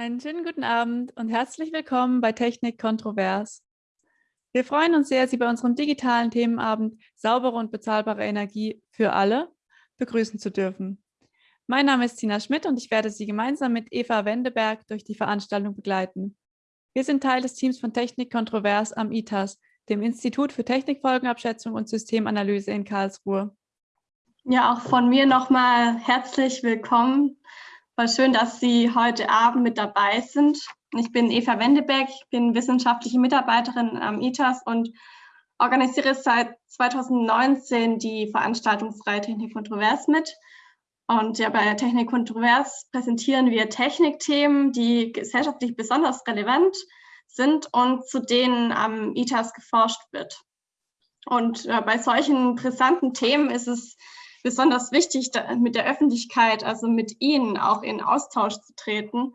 Einen schönen guten Abend und herzlich willkommen bei Technik Kontrovers. Wir freuen uns sehr, Sie bei unserem digitalen Themenabend Saubere und bezahlbare Energie für alle begrüßen zu dürfen. Mein Name ist Tina Schmidt und ich werde Sie gemeinsam mit Eva Wendeberg durch die Veranstaltung begleiten. Wir sind Teil des Teams von Technik Kontrovers am ITAS, dem Institut für Technikfolgenabschätzung und Systemanalyse in Karlsruhe. Ja, auch von mir nochmal herzlich willkommen Voll schön, dass Sie heute Abend mit dabei sind. Ich bin Eva Wendebeck, ich bin wissenschaftliche Mitarbeiterin am ITAS und organisiere seit 2019 die Veranstaltungsreihe Technik Kontrovers mit. Und ja, bei Technik Kontrovers präsentieren wir Technikthemen, die gesellschaftlich besonders relevant sind und zu denen am ITAS geforscht wird. Und äh, bei solchen brisanten Themen ist es besonders wichtig, mit der Öffentlichkeit, also mit Ihnen auch in Austausch zu treten.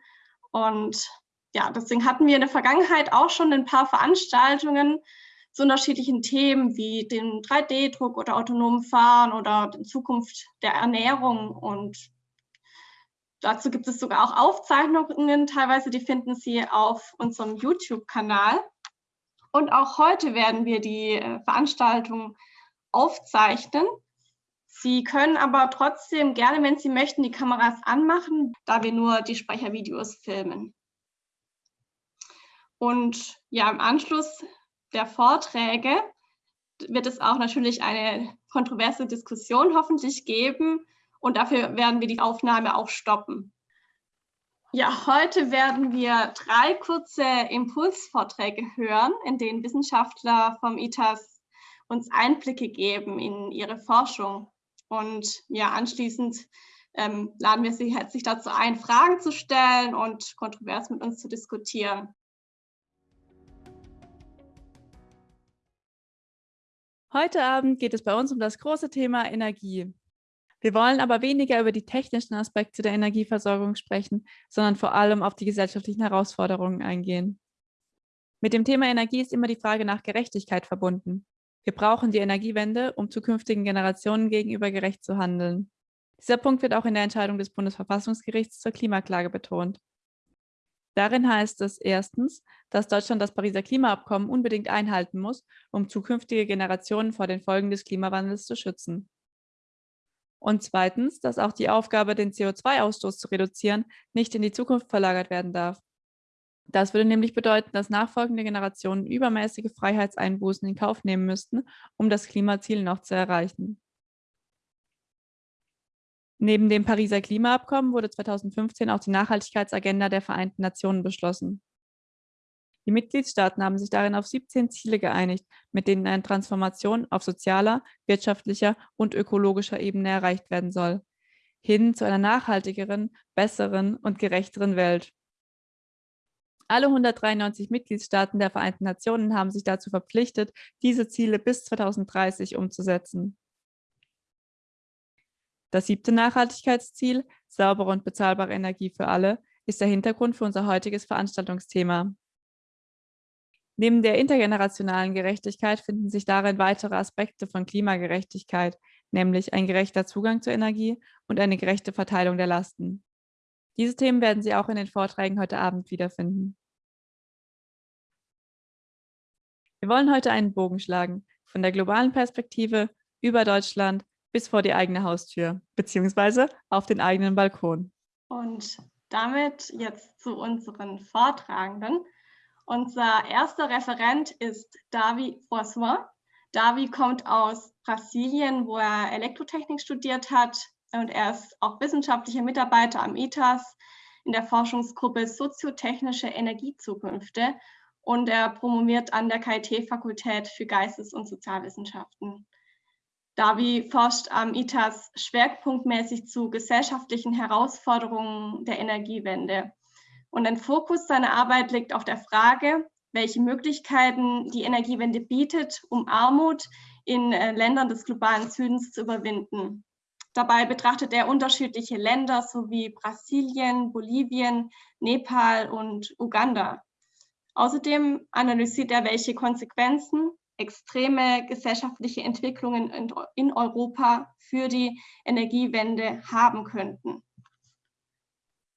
Und ja, deswegen hatten wir in der Vergangenheit auch schon ein paar Veranstaltungen zu unterschiedlichen Themen wie dem 3D-Druck oder autonomen Fahren oder der Zukunft der Ernährung. Und dazu gibt es sogar auch Aufzeichnungen, teilweise die finden Sie auf unserem YouTube-Kanal. Und auch heute werden wir die äh, Veranstaltung aufzeichnen. Sie können aber trotzdem gerne, wenn Sie möchten, die Kameras anmachen, da wir nur die Sprechervideos filmen. Und ja, im Anschluss der Vorträge wird es auch natürlich eine kontroverse Diskussion hoffentlich geben und dafür werden wir die Aufnahme auch stoppen. Ja, heute werden wir drei kurze Impulsvorträge hören, in denen Wissenschaftler vom ITAS uns Einblicke geben in ihre Forschung. Und ja, anschließend ähm, laden wir Sie herzlich dazu ein, Fragen zu stellen und kontrovers mit uns zu diskutieren. Heute Abend geht es bei uns um das große Thema Energie. Wir wollen aber weniger über die technischen Aspekte der Energieversorgung sprechen, sondern vor allem auf die gesellschaftlichen Herausforderungen eingehen. Mit dem Thema Energie ist immer die Frage nach Gerechtigkeit verbunden. Wir brauchen die Energiewende, um zukünftigen Generationen gegenüber gerecht zu handeln. Dieser Punkt wird auch in der Entscheidung des Bundesverfassungsgerichts zur Klimaklage betont. Darin heißt es erstens, dass Deutschland das Pariser Klimaabkommen unbedingt einhalten muss, um zukünftige Generationen vor den Folgen des Klimawandels zu schützen. Und zweitens, dass auch die Aufgabe, den CO2-Ausstoß zu reduzieren, nicht in die Zukunft verlagert werden darf. Das würde nämlich bedeuten, dass nachfolgende Generationen übermäßige Freiheitseinbußen in Kauf nehmen müssten, um das Klimaziel noch zu erreichen. Neben dem Pariser Klimaabkommen wurde 2015 auch die Nachhaltigkeitsagenda der Vereinten Nationen beschlossen. Die Mitgliedstaaten haben sich darin auf 17 Ziele geeinigt, mit denen eine Transformation auf sozialer, wirtschaftlicher und ökologischer Ebene erreicht werden soll, hin zu einer nachhaltigeren, besseren und gerechteren Welt. Alle 193 Mitgliedstaaten der Vereinten Nationen haben sich dazu verpflichtet, diese Ziele bis 2030 umzusetzen. Das siebte Nachhaltigkeitsziel, saubere und bezahlbare Energie für alle, ist der Hintergrund für unser heutiges Veranstaltungsthema. Neben der intergenerationalen Gerechtigkeit finden sich darin weitere Aspekte von Klimagerechtigkeit, nämlich ein gerechter Zugang zur Energie und eine gerechte Verteilung der Lasten. Diese Themen werden Sie auch in den Vorträgen heute Abend wiederfinden. Wir wollen heute einen Bogen schlagen, von der globalen Perspektive über Deutschland bis vor die eigene Haustür, beziehungsweise auf den eigenen Balkon. Und damit jetzt zu unseren Vortragenden. Unser erster Referent ist Davi François. Davi kommt aus Brasilien, wo er Elektrotechnik studiert hat, und er ist auch wissenschaftlicher Mitarbeiter am ITAS in der Forschungsgruppe Soziotechnische Energiezukünfte und er promoviert an der KIT-Fakultät für Geistes- und Sozialwissenschaften. Davi forscht am ITAS schwerpunktmäßig zu gesellschaftlichen Herausforderungen der Energiewende. Und ein Fokus seiner Arbeit liegt auf der Frage, welche Möglichkeiten die Energiewende bietet, um Armut in äh, Ländern des globalen Südens zu überwinden. Dabei betrachtet er unterschiedliche Länder sowie Brasilien, Bolivien, Nepal und Uganda. Außerdem analysiert er, welche Konsequenzen extreme gesellschaftliche Entwicklungen in Europa für die Energiewende haben könnten.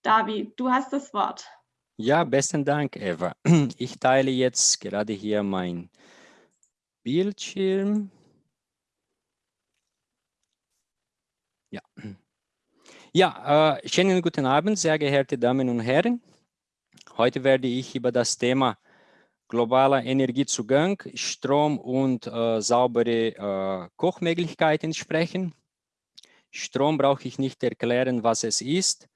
Davi, du hast das Wort. Ja, besten Dank, Eva. Ich teile jetzt gerade hier mein Bildschirm. Ja, ja äh, schönen guten Abend, sehr geehrte Damen und Herren. Heute werde ich über das Thema globaler Energiezugang, Strom und äh, saubere äh, Kochmöglichkeiten sprechen. Strom brauche ich nicht erklären, was es ist.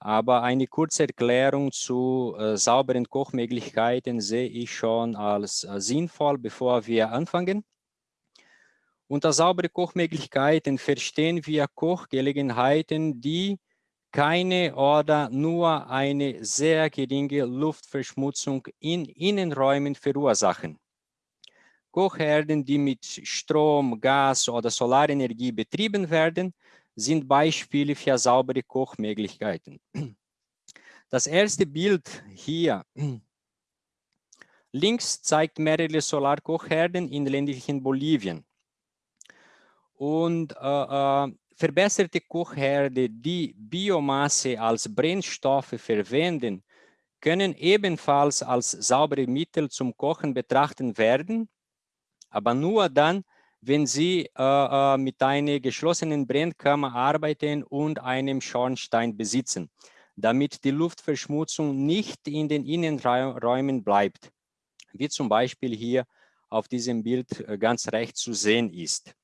Aber eine kurze Erklärung zu äh, sauberen Kochmöglichkeiten sehe ich schon als äh, sinnvoll, bevor wir anfangen. Unter saubere Kochmöglichkeiten verstehen wir Kochgelegenheiten, die keine oder nur eine sehr geringe Luftverschmutzung in Innenräumen verursachen. Kochherden, die mit Strom, Gas oder Solarenergie betrieben werden, sind Beispiele für saubere Kochmöglichkeiten. Das erste Bild hier links zeigt mehrere Solarkochherden in ländlichen Bolivien. Und äh, äh, verbesserte Kochherde, die Biomasse als Brennstoffe verwenden, können ebenfalls als saubere Mittel zum Kochen betrachtet werden, aber nur dann, wenn Sie äh, äh, mit einer geschlossenen Brennkammer arbeiten und einem Schornstein besitzen, damit die Luftverschmutzung nicht in den Innenräumen bleibt, wie zum Beispiel hier auf diesem Bild äh, ganz rechts zu sehen ist.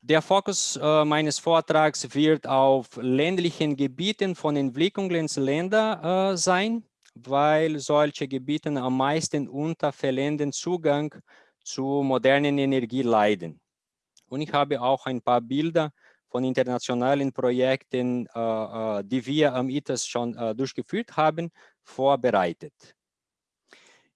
Der Fokus äh, meines Vortrags wird auf ländlichen Gebieten von Entwicklungsländern äh, sein, weil solche Gebiete am meisten unter fehlenden Zugang zu modernen Energie leiden. Und ich habe auch ein paar Bilder von internationalen Projekten, äh, äh die wir am ITAS schon äh, durchgeführt haben, vorbereitet.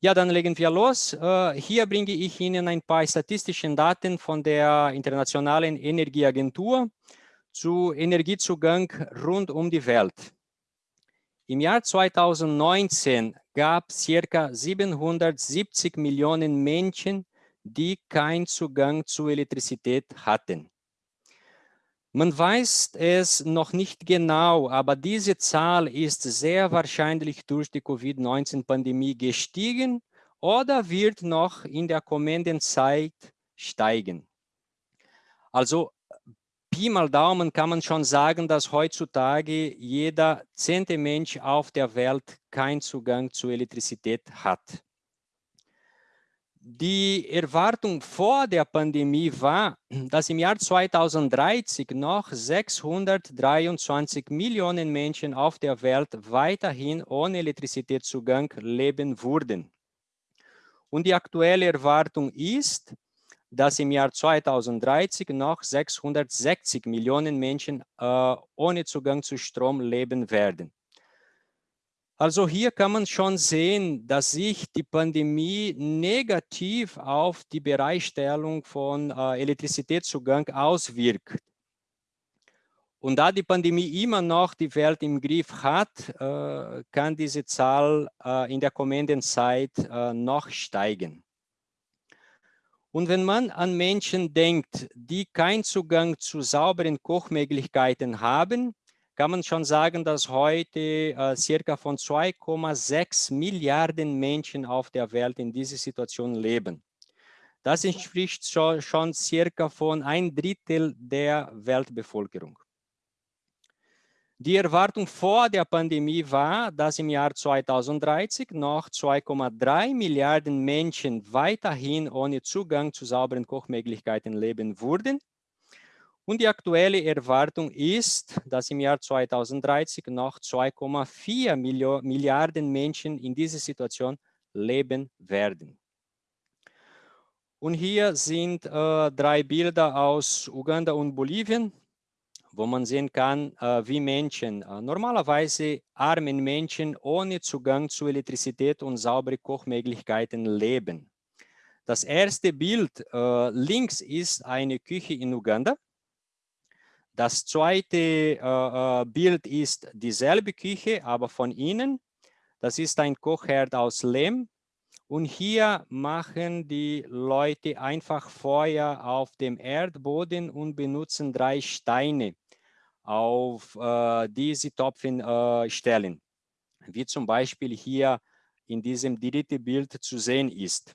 Ja, dann legen wir los. Äh, hier bringe ich Ihnen ein paar statistische Daten von der Internationalen Energieagentur zu Energiezugang rund um die Welt. Im Jahr 2019 gab es circa 770 Millionen Menschen, die keinen Zugang zu Elektrizität hatten. Man weiß es noch nicht genau, aber diese Zahl ist sehr wahrscheinlich durch die Covid-19-Pandemie gestiegen oder wird noch in der kommenden Zeit steigen. Also Pi mal Daumen kann man schon sagen, dass heutzutage jeder zehnte Mensch auf der Welt keinen Zugang zu Elektrizität hat. Die Erwartung vor der Pandemie war, dass im Jahr 2030 noch 623 Millionen Menschen auf der Welt weiterhin ohne Elektrizitätszugang leben würden. Und die aktuelle Erwartung ist, dass im Jahr 2030 noch 660 Millionen Menschen äh, ohne Zugang zu Strom leben werden. Also hier kann man schon sehen, dass sich die Pandemie negativ auf die Bereitstellung von äh, Elektrizitätszugang auswirkt. Und da die Pandemie immer noch die Welt im Griff hat, äh, kann diese Zahl äh, in der kommenden Zeit äh, noch steigen. Und wenn man an Menschen denkt, die keinen Zugang zu sauberen Kochmöglichkeiten haben, kann man schon sagen, dass heute äh, circa von 2,6 Milliarden Menschen auf der Welt in dieser Situation leben. Das entspricht schon, schon circa von ein Drittel der Weltbevölkerung. Die Erwartung vor der Pandemie war, dass im Jahr 2030 noch 2,3 Milliarden Menschen weiterhin ohne Zugang zu sauberen Kochmöglichkeiten leben würden und die aktuelle Erwartung ist, dass im Jahr 2030 noch 2,4 Milliarden Menschen in dieser Situation leben werden. Und hier sind äh, drei Bilder aus Uganda und Bolivien, wo man sehen kann, äh, wie Menschen, äh, normalerweise armen Menschen ohne Zugang zu Elektrizität und saubere Kochmöglichkeiten leben. Das erste Bild äh, links ist eine Küche in Uganda. Das zweite äh, äh, Bild ist dieselbe Küche, aber von innen. Das ist ein Kochherd aus Lehm. Und hier machen die Leute einfach Feuer auf dem Erdboden und benutzen drei Steine, auf äh, die sie Topfen äh, stellen. wie zum Beispiel hier in diesem dritten Bild zu sehen ist.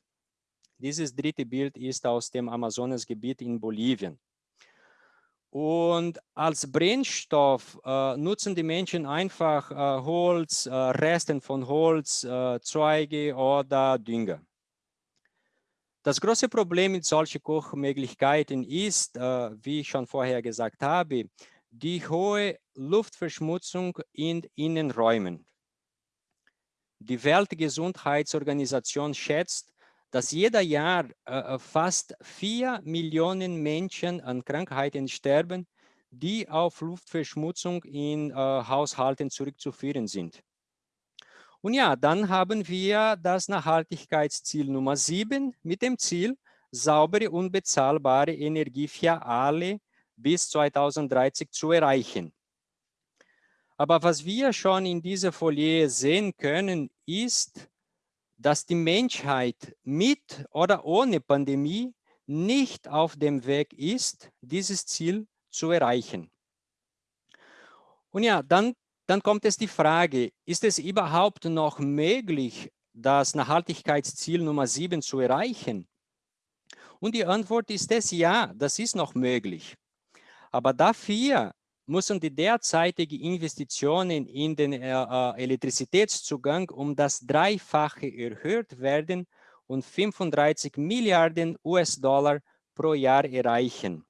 Dieses dritte Bild ist aus dem Amazonasgebiet in Bolivien. Und als Brennstoff äh, nutzen die Menschen einfach äh, Holz, äh, Resten von Holz, äh, Zweige oder Dünger. Das große Problem mit solchen Kochmöglichkeiten ist, äh, wie ich schon vorher gesagt habe, die hohe Luftverschmutzung in Innenräumen. Die Weltgesundheitsorganisation schätzt, dass jeder Jahr äh, fast vier Millionen Menschen an Krankheiten sterben, die auf Luftverschmutzung in äh, Haushalten zurückzuführen sind. Und ja, dann haben wir das Nachhaltigkeitsziel Nummer 7 mit dem Ziel, saubere und bezahlbare Energie für alle bis 2030 zu erreichen. Aber was wir schon in dieser Folie sehen können, ist, dass die Menschheit mit oder ohne Pandemie nicht auf dem Weg ist, dieses Ziel zu erreichen. Und ja, dann dann kommt es die Frage, ist es überhaupt noch möglich, das Nachhaltigkeitsziel Nummer 7 zu erreichen? Und die Antwort ist es, ja, das ist noch möglich. Aber dafür müssen die derzeitigen Investitionen in den äh, äh Elektrizitätszugang um das Dreifache erhöht werden und 35 Milliarden US-Dollar pro Jahr erreichen.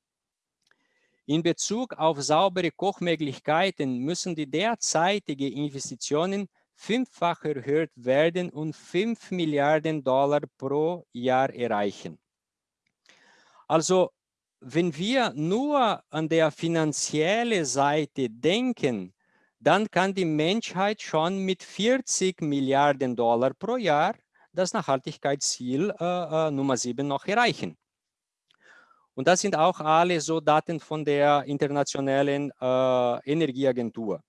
In Bezug auf saubere Kochmöglichkeiten müssen die derzeitigen Investitionen fünffach erhöht werden und 5 Milliarden Dollar pro Jahr erreichen. Also wenn wir nur an der finanziellen Seite denken, dann kann die Menschheit schon mit 40 Milliarden Dollar pro Jahr das Nachhaltigkeitsziel äh, äh, Nummer 7 noch erreichen. Und das sind auch alle so Daten von der Internationalen äh, Energieagentur.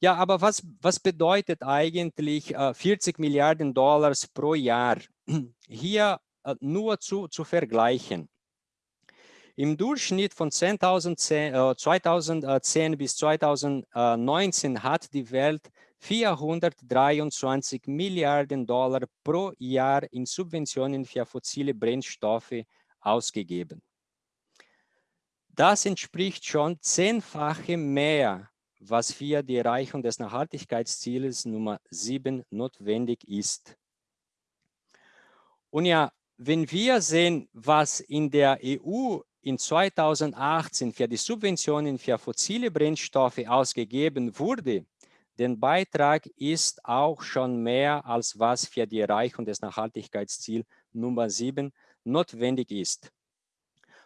Ja, aber was, was bedeutet eigentlich äh, 40 Milliarden Dollars pro Jahr? Hier äh, nur zu, zu vergleichen. Im Durchschnitt von 2010, äh, 2010 bis 2019 hat die Welt 423 Milliarden Dollar pro Jahr in Subventionen für fossile Brennstoffe ausgegeben. Das entspricht schon zehnfache mehr, was für die Erreichung des Nachhaltigkeitsziels Nummer 7 notwendig ist. Und ja, wenn wir sehen, was in der EU in 2018 für die Subventionen für fossile Brennstoffe ausgegeben wurde, der Beitrag ist auch schon mehr als was für die Erreichung des Nachhaltigkeitsziels Nummer 7 notwendig ist.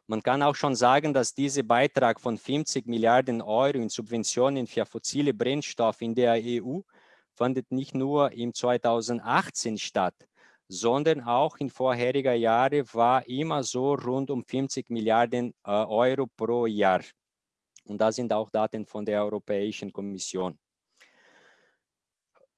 Man kann auch schon sagen, dass dieser Beitrag von 50 Milliarden Euro in Subventionen für fossile Brennstoffe in der EU findet nicht nur im 2018 statt, sondern auch in vorheriger Jahren war immer so rund um 50 Milliarden äh, Euro pro Jahr. Und da sind auch Daten von der Europäischen Kommission.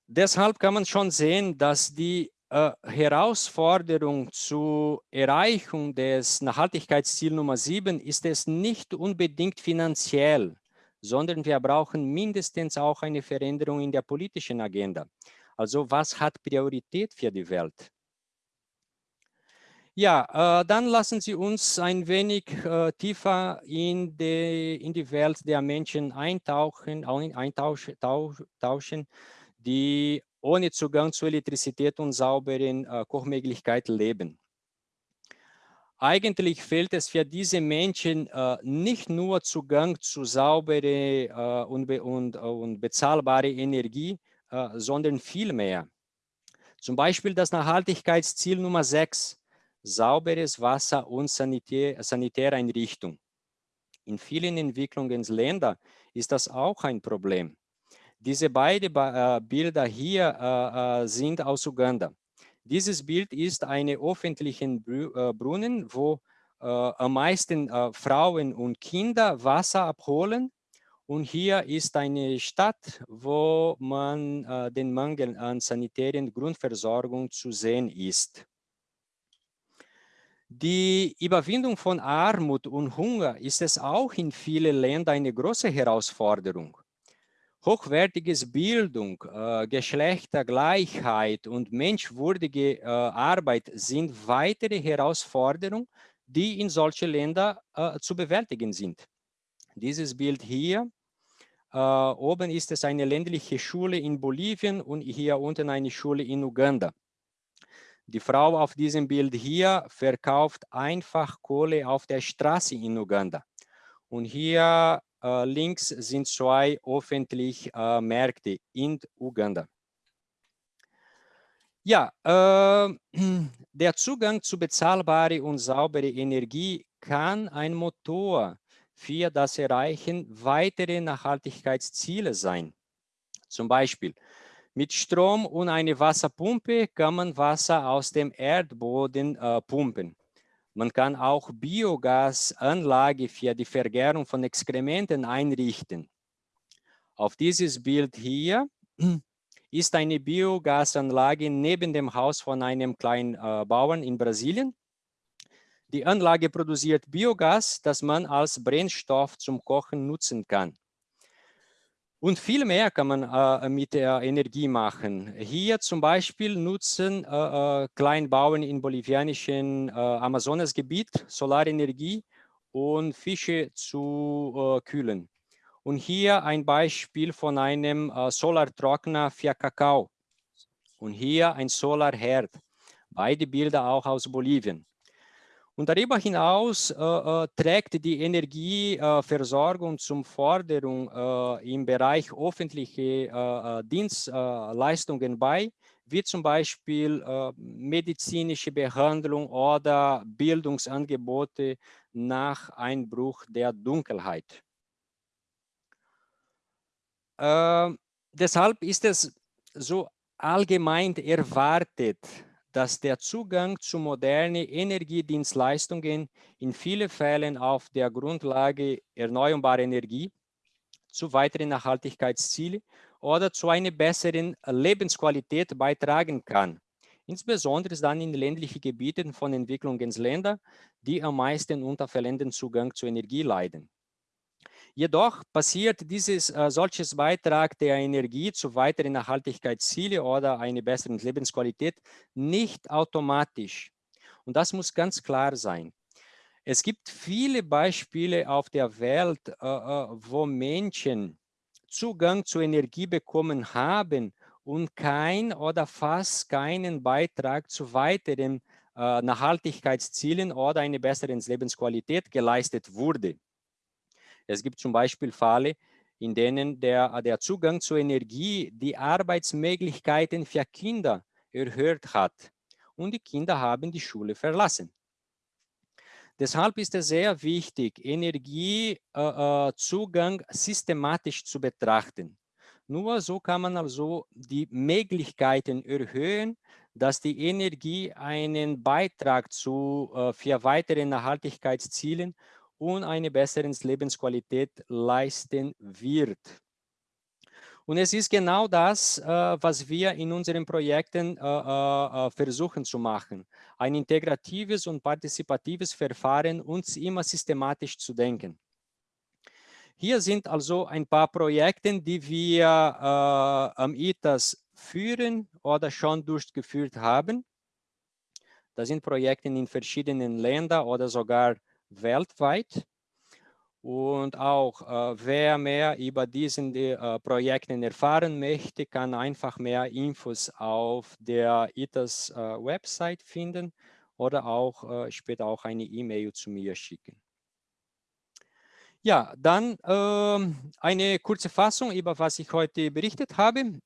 Deshalb kann man schon sehen, dass die äh, Herausforderung zur Erreichung des Nachhaltigkeitsziels Nummer 7 ist es nicht unbedingt finanziell, sondern wir brauchen mindestens auch eine Veränderung in der politischen Agenda. Also was hat Priorität für die Welt? Ja, äh, dann lassen Sie uns ein wenig äh, tiefer in die, in die Welt der Menschen eintauchen, eintauschen, die ohne Zugang zu Elektrizität und sauberen äh, Kochmöglichkeiten leben. Eigentlich fehlt es für diese Menschen äh, nicht nur Zugang zu sauberer äh, und, und, und bezahlbare Energie, äh, sondern viel mehr. Zum Beispiel das Nachhaltigkeitsziel Nummer 6, sauberes Wasser und Sanitär, Sanitäreinrichtung. In vielen Entwicklungsländern ist das auch ein Problem. Diese beiden äh, Bilder hier äh, äh, sind aus Uganda. Dieses Bild ist eine öffentlichen Brunnen, wo am meisten Frauen und Kinder Wasser abholen. Und hier ist eine Stadt, wo man den Mangel an sanitären Grundversorgung zu sehen ist. Die Überwindung von Armut und Hunger ist es auch in vielen Ländern eine große Herausforderung. Hochwertiges Bildung, äh, Geschlechtergleichheit und menschwürdige äh, Arbeit sind weitere Herausforderungen, die in solchen Ländern äh, zu bewältigen sind. Dieses Bild hier, äh, oben ist es eine ländliche Schule in Bolivien und hier unten eine Schule in Uganda. Die Frau auf diesem Bild hier verkauft einfach Kohle auf der Straße in Uganda. Und hier äh, links sind zwei öffentliche äh, Märkte in Uganda. Ja, äh, der Zugang zu bezahlbarer und sauberer Energie kann ein Motor für das Erreichen weiterer Nachhaltigkeitsziele sein. Zum Beispiel mit Strom und einer Wasserpumpe kann man Wasser aus dem Erdboden äh, pumpen. Man kann auch Biogasanlage für die Vergärung von Exkrementen einrichten. Auf dieses Bild hier ist eine Biogasanlage neben dem Haus von einem kleinen äh, Bauern in Brasilien. Die Anlage produziert Biogas, das man als Brennstoff zum Kochen nutzen kann. Und viel mehr kann man äh, mit der Energie machen. Hier zum Beispiel nutzen äh, äh Kleinbauern im bolivianischen äh, Amazonasgebiet Solarenergie und Fische zu äh, kühlen. Und hier ein Beispiel von einem äh, Solartrockner für Kakao. Und hier ein Solarherd. Beide Bilder auch aus Bolivien. Und darüber hinaus äh, äh, trägt die Energieversorgung äh, zum Forderung äh, im Bereich öffentliche äh, äh, Dienstleistungen bei, wie zum Beispiel medizinische Behandlung oder Bildungsangebote nach Einbruch der Dunkelheit. Ähm, deshalb ist es so allgemein erwartet, dass der Zugang zu modernen Energiedienstleistungen in vielen Fällen auf der Grundlage erneuerbarer Energie zu weiteren Nachhaltigkeitszielen oder zu einer besseren Lebensqualität beitragen kann. Insbesondere dann in ländlichen Gebieten von Entwicklungsländern, die am meisten unter fehlenden Zugang zu Energie leiden. Jedoch passiert dieses äh, solches Beitrag der Energie zu weiteren Nachhaltigkeitszielen oder einer besseren Lebensqualität nicht automatisch. Und das muss ganz klar sein. Es gibt viele Beispiele auf der Welt, äh, äh wo Menschen Zugang zu Energie bekommen haben und kein oder fast keinen Beitrag zu weiteren äh, Nachhaltigkeitszielen oder einer besseren Lebensqualität geleistet wurde. Es gibt zum Beispiel Fälle, in denen der, der Zugang zur Energie die Arbeitsmöglichkeiten für Kinder erhöht hat und die Kinder haben die Schule verlassen. Deshalb ist es sehr wichtig, Energiezugang äh, äh systematisch zu betrachten. Nur so kann man also die Möglichkeiten erhöhen, dass die Energie einen Beitrag zu, äh, für weitere Nachhaltigkeitszielen und eine bessere Lebensqualität leisten wird. Und es ist genau das, äh, was wir in unseren Projekten äh, äh, versuchen zu machen. Ein integratives und partizipatives Verfahren, uns immer systematisch zu denken. Hier sind also ein paar Projekte, die wir am ITAS führen oder schon durchgeführt haben. Das sind Projekte in verschiedenen Ländern oder sogar weltweit. Und auch äh, wer mehr über diesen äh, Projekten erfahren möchte, kann einfach mehr Infos auf der ITAS äh, Website finden oder auch äh, später auch eine E-Mail zu mir schicken. Ja, dann ähm, eine kurze Fassung über was ich heute berichtet habe.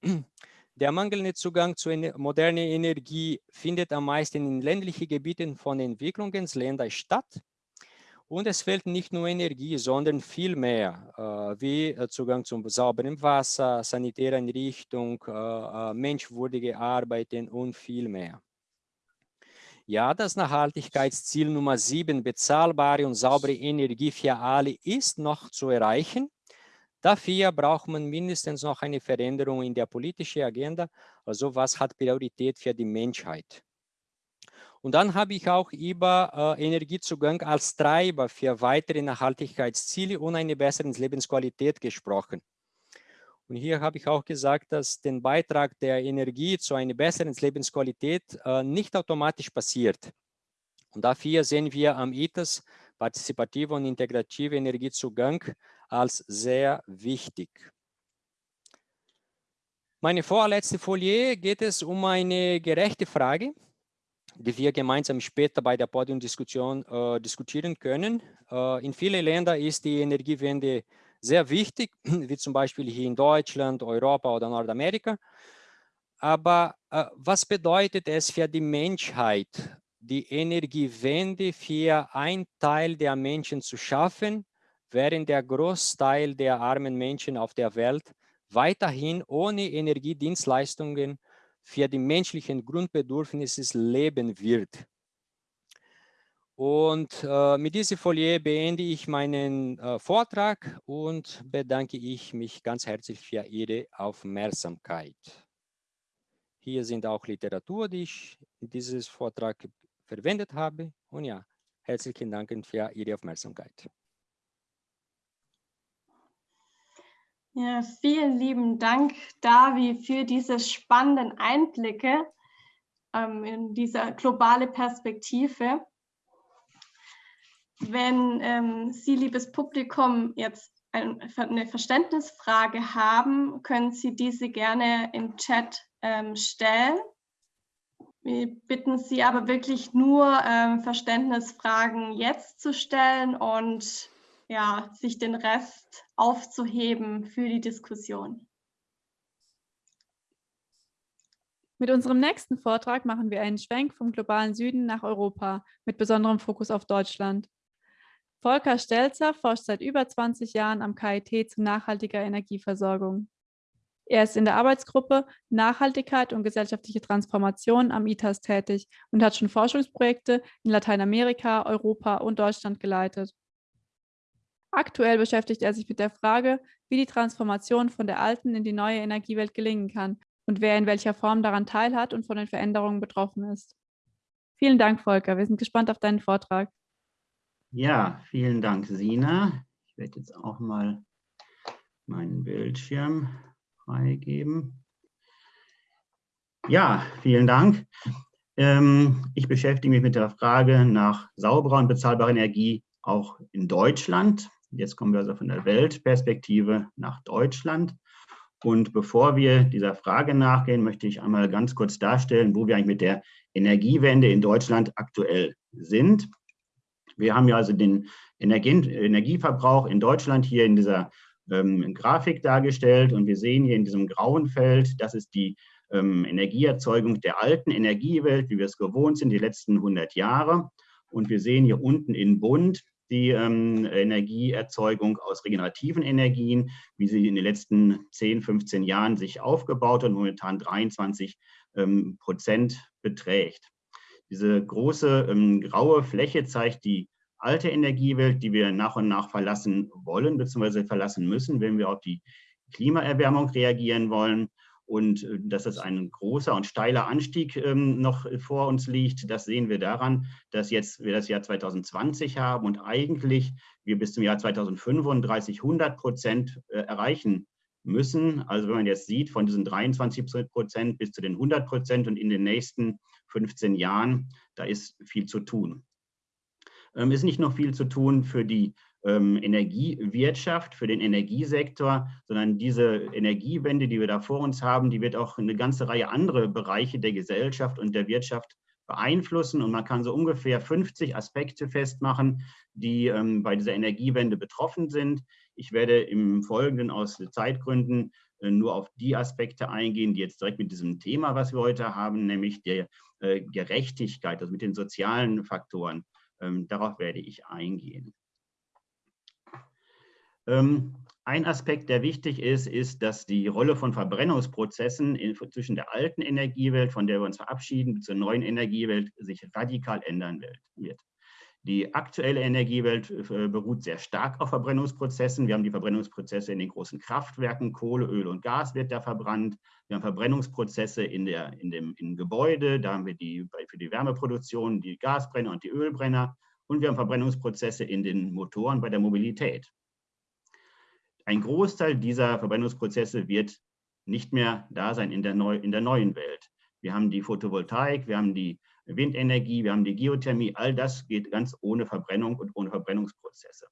Der mangelnde Zugang zu moderner Energie findet am meisten in ländlichen Gebieten von Entwicklungsländern statt. Und es fehlt nicht nur Energie, sondern viel mehr, äh, wie äh, Zugang zum sauberen Wasser, sanitäre Einrichtung, äh, äh, menschwürdige Arbeiten und viel mehr. Ja, das Nachhaltigkeitsziel Nummer 7, bezahlbare und saubere Energie für alle, ist noch zu erreichen. Dafür braucht man mindestens noch eine Veränderung in der politischen Agenda. Also was hat Priorität für die Menschheit? Und dann habe ich auch über äh, Energiezugang als Treiber für weitere Nachhaltigkeitsziele und eine bessere Lebensqualität gesprochen. Und hier habe ich auch gesagt, dass der Beitrag der Energie zu einer besseren Lebensqualität äh, nicht automatisch passiert. Und dafür sehen wir am ITAS partizipative und integrative Energiezugang als sehr wichtig. Meine vorletzte Folie geht es um eine gerechte Frage, die wir gemeinsam später bei der Podiumdiskussion äh, diskutieren können. Äh, in vielen Ländern ist die Energiewende sehr wichtig, wie zum Beispiel hier in Deutschland, Europa oder Nordamerika. Aber äh, was bedeutet es für die Menschheit, die Energiewende für ein Teil der Menschen zu schaffen, während der Großteil der armen Menschen auf der Welt weiterhin ohne Energiedienstleistungen für die menschlichen Grundbedürfnisse leben wird. Und äh, mit dieser Folie beende ich meinen äh, Vortrag und bedanke ich mich ganz herzlich für Ihre Aufmerksamkeit. Hier sind auch Literatur, die ich in diesem Vortrag verwendet habe. Und ja, herzlichen Dank für Ihre Aufmerksamkeit. Ja, vielen lieben Dank, Davi, für diese spannenden Einblicke ähm, in diese globale Perspektive. Wenn ähm, Sie, liebes Publikum, jetzt eine Verständnisfrage haben, können Sie diese gerne im Chat ähm, stellen. Wir bitten Sie aber wirklich nur, ähm, Verständnisfragen jetzt zu stellen und ja, sich den Rest aufzuheben für die Diskussion. Mit unserem nächsten Vortrag machen wir einen Schwenk vom globalen Süden nach Europa mit besonderem Fokus auf Deutschland. Volker Stelzer forscht seit über 20 Jahren am KIT zu nachhaltiger Energieversorgung. Er ist in der Arbeitsgruppe Nachhaltigkeit und gesellschaftliche Transformation am ITAS tätig und hat schon Forschungsprojekte in Lateinamerika, Europa und Deutschland geleitet. Aktuell beschäftigt er sich mit der Frage, wie die Transformation von der alten in die neue Energiewelt gelingen kann und wer in welcher Form daran teilhat und von den Veränderungen betroffen ist. Vielen Dank, Volker. Wir sind gespannt auf deinen Vortrag. Ja, vielen Dank, Sina. Ich werde jetzt auch mal meinen Bildschirm freigeben. Ja, vielen Dank. Ähm, ich beschäftige mich mit der Frage nach sauberer und bezahlbarer Energie auch in Deutschland. Jetzt kommen wir also von der Weltperspektive nach Deutschland. Und bevor wir dieser Frage nachgehen, möchte ich einmal ganz kurz darstellen, wo wir eigentlich mit der Energiewende in Deutschland aktuell sind. Wir haben ja also den Energieverbrauch in Deutschland hier in dieser ähm, Grafik dargestellt und wir sehen hier in diesem grauen Feld, das ist die ähm, Energieerzeugung der alten Energiewelt, wie wir es gewohnt sind, die letzten 100 Jahre. Und wir sehen hier unten in bunt die ähm, Energieerzeugung aus regenerativen Energien, wie sie in den letzten 10, 15 Jahren sich aufgebaut und momentan 23 ähm, Prozent beträgt. Diese große ähm, graue Fläche zeigt die alte Energiewelt, die wir nach und nach verlassen wollen bzw. verlassen müssen, wenn wir auf die Klimaerwärmung reagieren wollen. Und äh, dass es ein großer und steiler Anstieg ähm, noch vor uns liegt, das sehen wir daran, dass jetzt wir das Jahr 2020 haben und eigentlich wir bis zum Jahr 2035 100 Prozent äh, erreichen müssen. Also wenn man jetzt sieht, von diesen 23 Prozent bis zu den 100 Prozent und in den nächsten 15 Jahren, da ist viel zu tun. Ähm, ist nicht noch viel zu tun für die Energiewirtschaft, für den Energiesektor, sondern diese Energiewende, die wir da vor uns haben, die wird auch eine ganze Reihe andere Bereiche der Gesellschaft und der Wirtschaft beeinflussen. Und man kann so ungefähr 50 Aspekte festmachen, die ähm, bei dieser Energiewende betroffen sind. Ich werde im Folgenden aus Zeitgründen äh, nur auf die Aspekte eingehen, die jetzt direkt mit diesem Thema, was wir heute haben, nämlich der äh, Gerechtigkeit, also mit den sozialen Faktoren, ähm, darauf werde ich eingehen. Ähm, ein Aspekt, der wichtig ist, ist, dass die Rolle von Verbrennungsprozessen in, zwischen der alten Energiewelt, von der wir uns verabschieden, zur neuen Energiewelt sich radikal ändern wird. Die aktuelle Energiewelt äh, beruht sehr stark auf Verbrennungsprozessen. Wir haben die Verbrennungsprozesse in den großen Kraftwerken, Kohle, Öl und Gas wird da verbrannt. Wir haben Verbrennungsprozesse in, der, in dem in Gebäude, da haben wir die, für die Wärmeproduktion die Gasbrenner und die Ölbrenner. Und wir haben Verbrennungsprozesse in den Motoren bei der Mobilität. Ein Großteil dieser Verbrennungsprozesse wird nicht mehr da sein in der, Neu in der neuen Welt. Wir haben die Photovoltaik, wir haben die Windenergie, wir haben die Geothermie, all das geht ganz ohne Verbrennung und ohne Verbrennungsprozesse.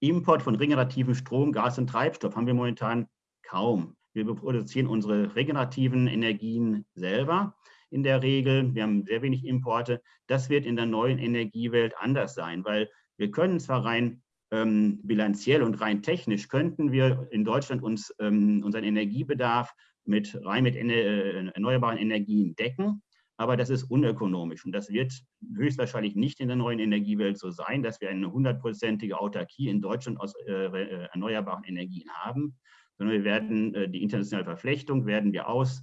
Import von regenerativen Strom, Gas und Treibstoff haben wir momentan kaum. Wir produzieren unsere regenerativen Energien selber in der Regel. Wir haben sehr wenig Importe. Das wird in der neuen Energiewelt anders sein, weil wir können zwar rein ähm, bilanziell und rein technisch könnten wir in Deutschland uns ähm, unseren Energiebedarf mit rein mit äh, erneuerbaren Energien decken. Aber das ist unökonomisch und das wird höchstwahrscheinlich nicht in der neuen Energiewelt so sein, dass wir eine hundertprozentige Autarkie in Deutschland aus äh, äh erneuerbaren Energien haben, sondern wir werden äh, die internationale Verflechtung werden wir aus,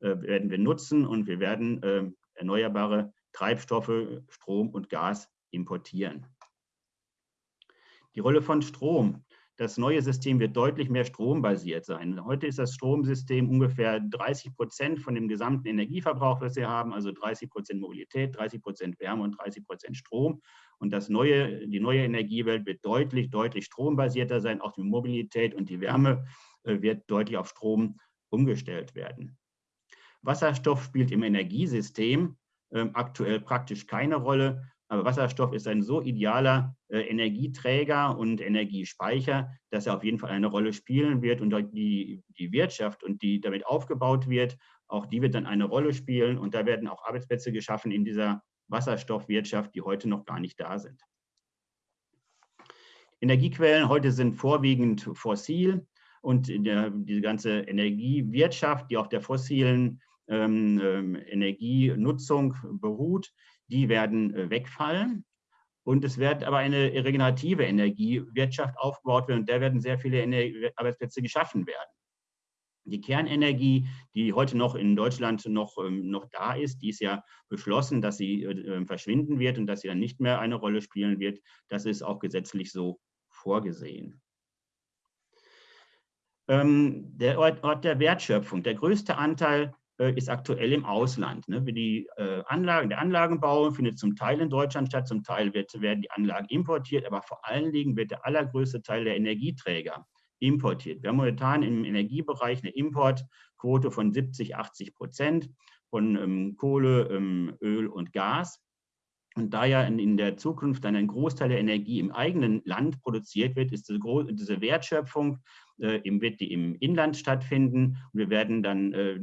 äh, werden wir nutzen und wir werden äh, erneuerbare Treibstoffe, Strom und Gas importieren. Die Rolle von Strom das neue System wird deutlich mehr strombasiert sein. Heute ist das Stromsystem ungefähr 30 Prozent von dem gesamten Energieverbrauch, was wir haben, also 30 Prozent Mobilität, 30 Prozent Wärme und 30 Prozent Strom. Und das neue, die neue Energiewelt wird deutlich, deutlich strombasierter sein. Auch die Mobilität und die Wärme äh, wird deutlich auf Strom umgestellt werden. Wasserstoff spielt im Energiesystem ähm, aktuell praktisch keine Rolle. Aber Wasserstoff ist ein so idealer äh, Energieträger und Energiespeicher, dass er auf jeden Fall eine Rolle spielen wird und die, die Wirtschaft und die damit aufgebaut wird, auch die wird dann eine Rolle spielen und da werden auch Arbeitsplätze geschaffen in dieser Wasserstoffwirtschaft, die heute noch gar nicht da sind. Energiequellen heute sind vorwiegend fossil und der, diese ganze Energiewirtschaft, die auf der fossilen ähm, ähm Energienutzung beruht, die werden äh, wegfallen. Und es wird aber eine regenerative Energiewirtschaft aufgebaut werden und da werden sehr viele Arbeitsplätze geschaffen werden. Die Kernenergie, die heute noch in Deutschland noch, ähm, noch da ist, die ist ja beschlossen, dass sie äh, ähm, verschwinden wird und dass sie dann nicht mehr eine Rolle spielen wird. Das ist auch gesetzlich so vorgesehen. Ähm, der Ort der Wertschöpfung. Der größte Anteil äh, ist aktuell im Ausland. Ne? Die äh, Anlagen, der Anlagenbau findet zum Teil in Deutschland statt, zum Teil wird, werden die Anlagen importiert, aber vor allen Dingen wird der allergrößte Teil der Energieträger importiert. Wir haben momentan im Energiebereich eine Importquote von 70, 80 Prozent von ähm, Kohle, ähm, Öl und Gas. Und da ja in, in, der Zukunft dann ein Großteil der Energie im eigenen Land produziert wird, ist diese, diese Wertschöpfung im, wird die im Inland stattfinden. Und wir werden dann äh,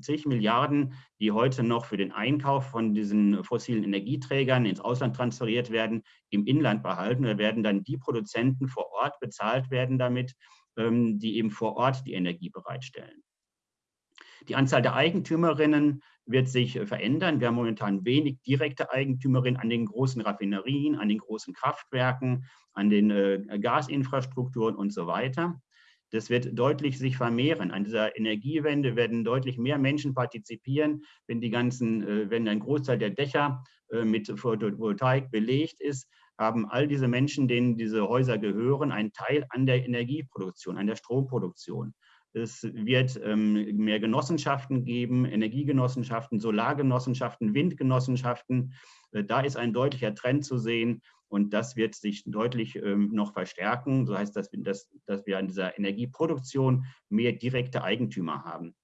zig Milliarden, die heute noch für den Einkauf von diesen fossilen Energieträgern ins Ausland transferiert werden, im Inland behalten. Wir werden dann die Produzenten vor Ort bezahlt werden damit, ähm, die eben vor Ort die Energie bereitstellen. Die Anzahl der Eigentümerinnen wird sich äh, verändern. Wir haben momentan wenig direkte Eigentümerinnen an den großen Raffinerien, an den großen Kraftwerken, an den äh, Gasinfrastrukturen und so weiter. Das wird deutlich sich vermehren. An dieser Energiewende werden deutlich mehr Menschen partizipieren, wenn die ganzen, äh, wenn ein Großteil der Dächer mit Photovoltaik belegt ist, haben all diese Menschen, denen diese Häuser gehören, einen Teil an der Energieproduktion, an der Stromproduktion. Es wird ähm, mehr Genossenschaften geben, Energiegenossenschaften, Solargenossenschaften, Windgenossenschaften. Äh, da ist ein deutlicher Trend zu sehen und das wird sich deutlich ähm, noch verstärken. So heißt das, dass, dass wir an dieser Energieproduktion mehr direkte Eigentümer haben.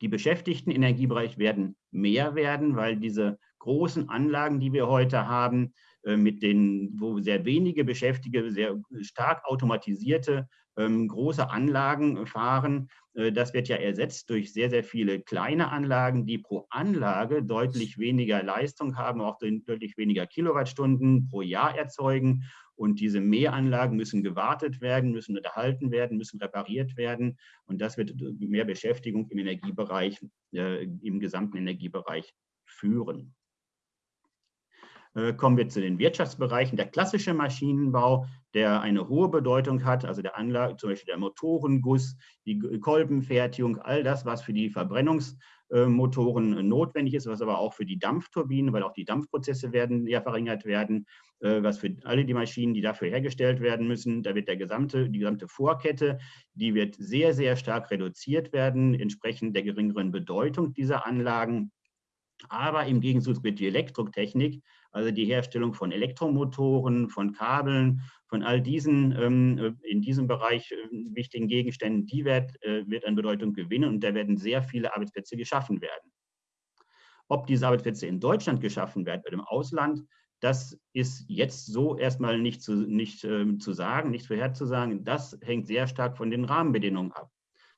Die Beschäftigten im Energiebereich werden mehr werden, weil diese großen Anlagen, die wir heute haben, mit den, wo sehr wenige Beschäftigte, sehr stark automatisierte ähm, große Anlagen fahren. Äh, das wird ja ersetzt durch sehr, sehr viele kleine Anlagen, die pro Anlage deutlich weniger Leistung haben, auch deutlich weniger Kilowattstunden pro Jahr erzeugen. Und diese Mehranlagen müssen gewartet werden, müssen unterhalten werden, müssen repariert werden. Und das wird mehr Beschäftigung im Energiebereich, äh, im gesamten Energiebereich führen. Äh, kommen wir zu den Wirtschaftsbereichen. Der klassische Maschinenbau, der eine hohe Bedeutung hat, also der Anlage, zum Beispiel der Motorenguss, die Kolbenfertigung, all das, was für die Verbrennungsmotoren notwendig ist, was aber auch für die Dampfturbinen, weil auch die Dampfprozesse werden ja verringert werden, äh, was für alle die Maschinen, die dafür hergestellt werden müssen, da wird der gesamte, die gesamte Vorkette, die wird sehr, sehr stark reduziert werden, entsprechend der geringeren Bedeutung dieser Anlagen. Aber im Gegenzug wird die Elektrotechnik also die Herstellung von Elektromotoren, von Kabeln, von all diesen ähm, in diesem Bereich wichtigen Gegenständen, die wird, wird an Bedeutung gewinnen und da werden sehr viele Arbeitsplätze geschaffen werden. Ob diese Arbeitsplätze in Deutschland geschaffen werden oder im Ausland, das ist jetzt so erstmal nicht zu, nicht, äh, zu sagen, nicht vorherzusagen. Das hängt sehr stark von den Rahmenbedingungen ab.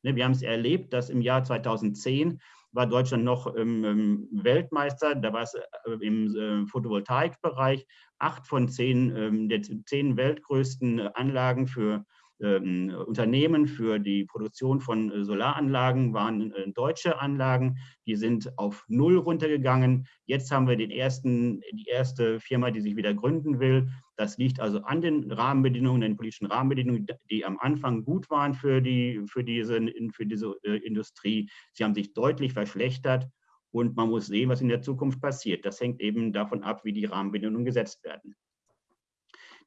Ne, wir haben es erlebt, dass im Jahr 2010 war Deutschland noch Weltmeister, da war es äh, im äh, Photovoltaikbereich. Acht von zehn ähm, der zehn weltgrößten Anlagen für ähm, Unternehmen für die Produktion von äh, Solaranlagen waren deutsche Anlagen. Die sind auf Null runtergegangen. Jetzt haben wir den ersten, die erste Firma, die sich wieder gründen will. Das liegt also an den Rahmenbedingungen, den politischen Rahmenbedingungen, die am Anfang gut waren für, die, für diese, für diese äh, Industrie. Sie haben sich deutlich verschlechtert. Und man muss sehen, was in der Zukunft passiert. Das hängt eben davon ab, wie die Rahmenbedingungen gesetzt werden.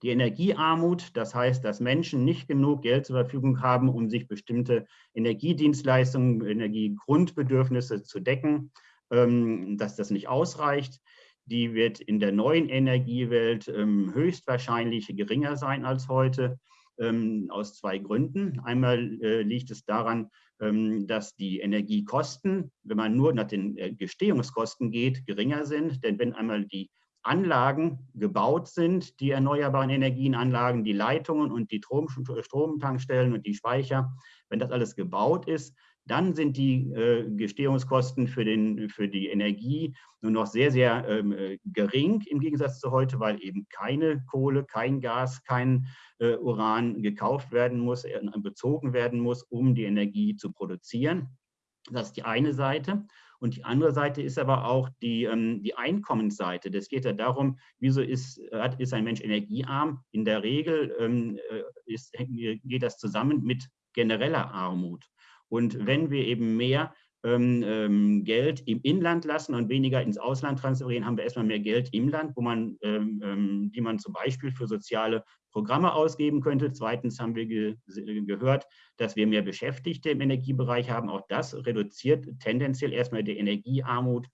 Die Energiearmut, das heißt, dass Menschen nicht genug Geld zur Verfügung haben, um sich bestimmte Energiedienstleistungen, Energiegrundbedürfnisse zu decken, ähm, dass das nicht ausreicht. Die wird in der neuen Energiewelt ähm, höchstwahrscheinlich geringer sein als heute, ähm, aus zwei Gründen. Einmal äh, liegt es daran, dass die Energiekosten, wenn man nur nach den äh, Gestehungskosten geht, geringer sind. Denn wenn einmal die Anlagen gebaut sind, die erneuerbaren Energienanlagen, die Leitungen und die Stromtankstellen und die Speicher, wenn das alles gebaut ist, dann sind die äh, Gestehungskosten für, den, für die Energie nur noch sehr, sehr ähm, äh, gering im Gegensatz zu heute, weil eben keine Kohle, kein Gas, kein äh, Uran gekauft werden muss, äh, bezogen werden muss, um die Energie zu produzieren. Das ist die eine Seite. Und die andere Seite ist aber auch die, ähm, die Einkommensseite. Das geht ja darum, wieso ist, ist ein Mensch energiearm? In der Regel ähm, äh, ist, geht das zusammen mit genereller Armut. Und wenn wir eben mehr ähm, ähm, Geld im Inland lassen und weniger ins Ausland transferieren, haben wir erstmal mehr Geld im Land, wo man, ähm, ähm, die man zum Beispiel für soziale Programme ausgeben könnte. Zweitens haben wir ge gehört, dass wir mehr Beschäftigte im Energiebereich haben. Auch das reduziert tendenziell erstmal die Energiearmut.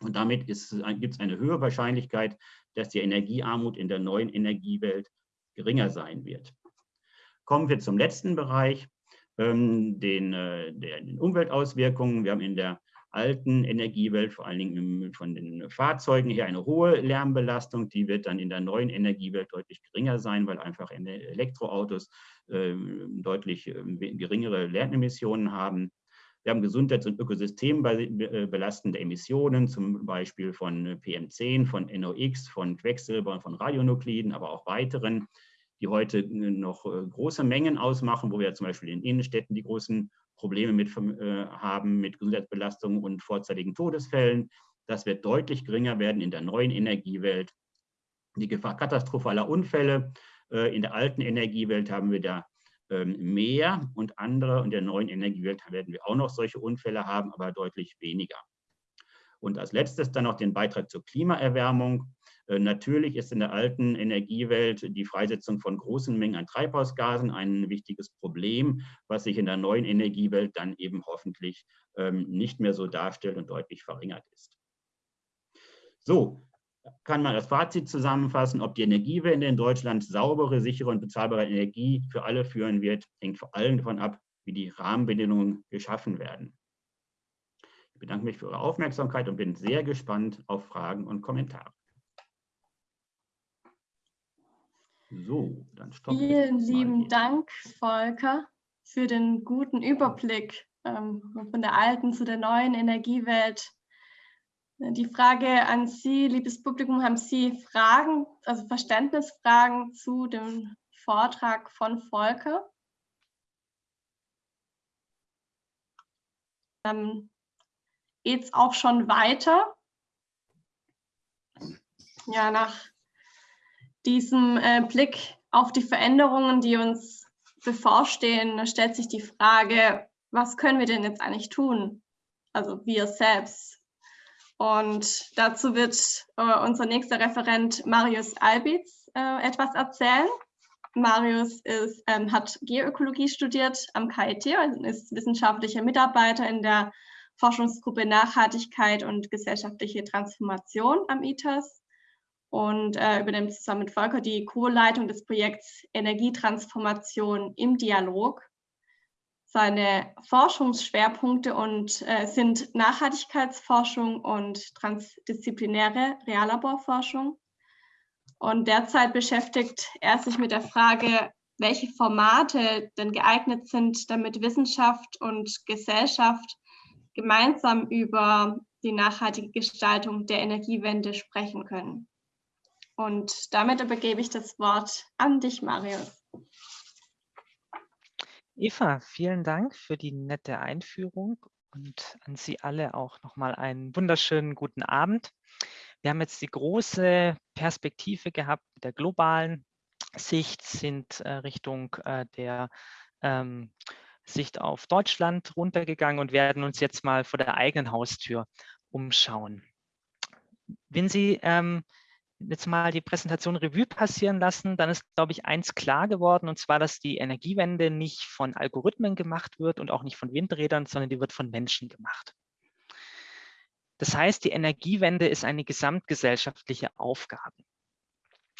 Und damit gibt es eine höhere Wahrscheinlichkeit, dass die Energiearmut in der neuen Energiewelt geringer sein wird. Kommen wir zum letzten Bereich, ähm, den, äh, den Umweltauswirkungen. Wir haben in der alten Energiewelt, vor allen Dingen von den Fahrzeugen her, eine hohe Lärmbelastung. Die wird dann in der neuen Energiewelt deutlich geringer sein, weil einfach Elektroautos äh, deutlich äh, geringere Lärmemissionen haben. Wir haben gesundheits- und ökosystembelastende Emissionen, zum Beispiel von PM10, von NOx, von Quecksilber von Radionukliden, aber auch weiteren die heute äh, noch äh, große Mengen ausmachen, wo wir zum Beispiel in Innenstädten die großen Probleme mit äh, haben mit Gesundheitsbelastungen und vorzeitigen Todesfällen. Das wird deutlich geringer werden in der neuen Energiewelt. Die Gefahr katastrophaler Unfälle in der alten Energiewelt haben wir da ähm, mehr und andere. In der neuen Energiewelt werden wir auch noch solche Unfälle haben, aber deutlich weniger. Und als letztes dann noch den Beitrag zur Klimaerwärmung. Äh, natürlich ist in der alten Energiewelt die Freisetzung von großen Mengen an Treibhausgasen ein wichtiges Problem, was sich in der neuen Energiewelt dann eben hoffentlich ähm, nicht mehr so darstellt und deutlich verringert ist. So, kann man das Fazit zusammenfassen, ob die Energiewende in Deutschland saubere, sichere und bezahlbare Energie für alle führen wird, hängt vor allem davon ab, wie die Rahmenbedingungen geschaffen werden. Ich bedanke mich für Ihre Aufmerksamkeit und bin sehr gespannt auf Fragen und Kommentare. So, dann stoppen wir. Vielen lieben. Dank, Volker, für den guten Überblick ähm, von der alten zu der neuen Energiewelt. Die Frage an Sie, liebes Publikum, haben Sie Fragen, also Verständnisfragen zu dem Vortrag von Volker? Ähm, Geht es auch schon weiter? Ja, nach diesem äh, Blick auf die Veränderungen, die uns bevorstehen, stellt sich die Frage, was können wir denn jetzt eigentlich tun? Also wir selbst. Und dazu wird äh, unser nächster Referent Marius Albitz äh, etwas erzählen. Marius ist, ähm, hat Geoökologie studiert am KIT und ist wissenschaftlicher Mitarbeiter in der Forschungsgruppe Nachhaltigkeit und gesellschaftliche Transformation am ITAS und äh, übernimmt zusammen mit Volker die Co-Leitung des Projekts Energietransformation im Dialog. Seine Forschungsschwerpunkte und, äh, sind Nachhaltigkeitsforschung und transdisziplinäre Reallaborforschung. Und derzeit beschäftigt er sich mit der Frage, welche Formate denn geeignet sind, damit Wissenschaft und Gesellschaft gemeinsam über die nachhaltige Gestaltung der Energiewende sprechen können. Und damit übergebe ich das Wort an dich, Marius. Eva, vielen Dank für die nette Einführung und an Sie alle auch nochmal einen wunderschönen guten Abend. Wir haben jetzt die große Perspektive gehabt mit der globalen Sicht, sind äh, Richtung äh, der ähm, Sicht auf Deutschland runtergegangen und werden uns jetzt mal vor der eigenen Haustür umschauen. Wenn Sie ähm, jetzt mal die Präsentation Revue passieren lassen, dann ist, glaube ich, eins klar geworden, und zwar, dass die Energiewende nicht von Algorithmen gemacht wird und auch nicht von Windrädern, sondern die wird von Menschen gemacht. Das heißt, die Energiewende ist eine gesamtgesellschaftliche Aufgabe.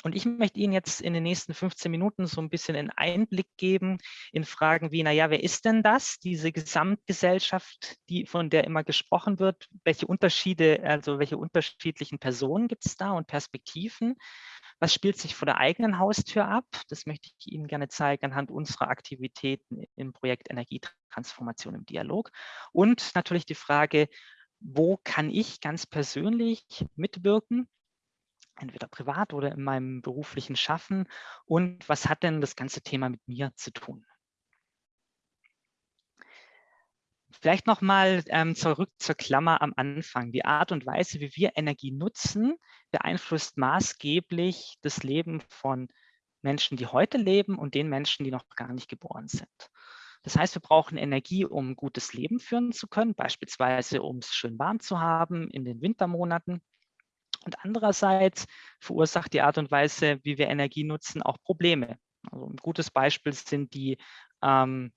Und ich möchte Ihnen jetzt in den nächsten 15 Minuten so ein bisschen einen Einblick geben in Fragen wie, naja, wer ist denn das, diese Gesamtgesellschaft, die, von der immer gesprochen wird? Welche Unterschiede, also welche unterschiedlichen Personen gibt es da und Perspektiven? Was spielt sich vor der eigenen Haustür ab? Das möchte ich Ihnen gerne zeigen anhand unserer Aktivitäten im Projekt Energietransformation im Dialog. Und natürlich die Frage, wo kann ich ganz persönlich mitwirken? Entweder privat oder in meinem beruflichen Schaffen und was hat denn das ganze Thema mit mir zu tun? Vielleicht nochmal ähm, zurück zur Klammer am Anfang. Die Art und Weise, wie wir Energie nutzen, beeinflusst maßgeblich das Leben von Menschen, die heute leben und den Menschen, die noch gar nicht geboren sind. Das heißt, wir brauchen Energie, um ein gutes Leben führen zu können, beispielsweise um es schön warm zu haben in den Wintermonaten. Und andererseits verursacht die Art und Weise, wie wir Energie nutzen, auch Probleme. Also ein gutes Beispiel sind die, ähm,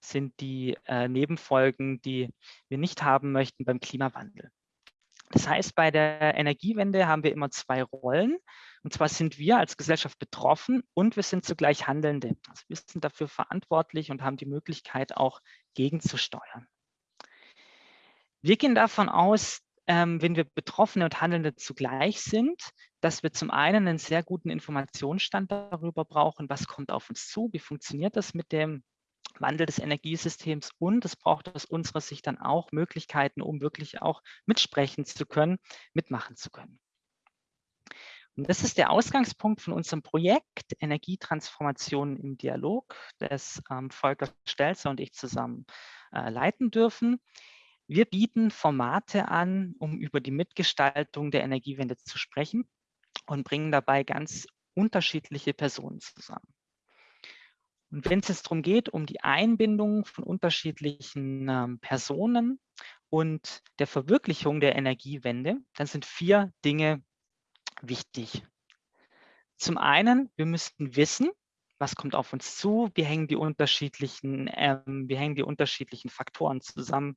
sind die äh, Nebenfolgen, die wir nicht haben möchten beim Klimawandel. Das heißt, bei der Energiewende haben wir immer zwei Rollen. Und zwar sind wir als Gesellschaft betroffen und wir sind zugleich Handelnde. Also wir sind dafür verantwortlich und haben die Möglichkeit, auch gegenzusteuern. Wir gehen davon aus, ähm, wenn wir Betroffene und Handelnde zugleich sind, dass wir zum einen einen sehr guten Informationsstand darüber brauchen, was kommt auf uns zu, wie funktioniert das mit dem Wandel des Energiesystems und es braucht aus unserer Sicht dann auch Möglichkeiten, um wirklich auch mitsprechen zu können, mitmachen zu können. Und das ist der Ausgangspunkt von unserem Projekt Energietransformation im Dialog, das ähm, Volker Stelzer und ich zusammen äh, leiten dürfen. Wir bieten Formate an, um über die Mitgestaltung der Energiewende zu sprechen und bringen dabei ganz unterschiedliche Personen zusammen. Und wenn es jetzt darum geht, um die Einbindung von unterschiedlichen ähm, Personen und der Verwirklichung der Energiewende, dann sind vier Dinge wichtig. Zum einen, wir müssten wissen, was kommt auf uns zu, wie hängen die unterschiedlichen, ähm, wie hängen die unterschiedlichen Faktoren zusammen,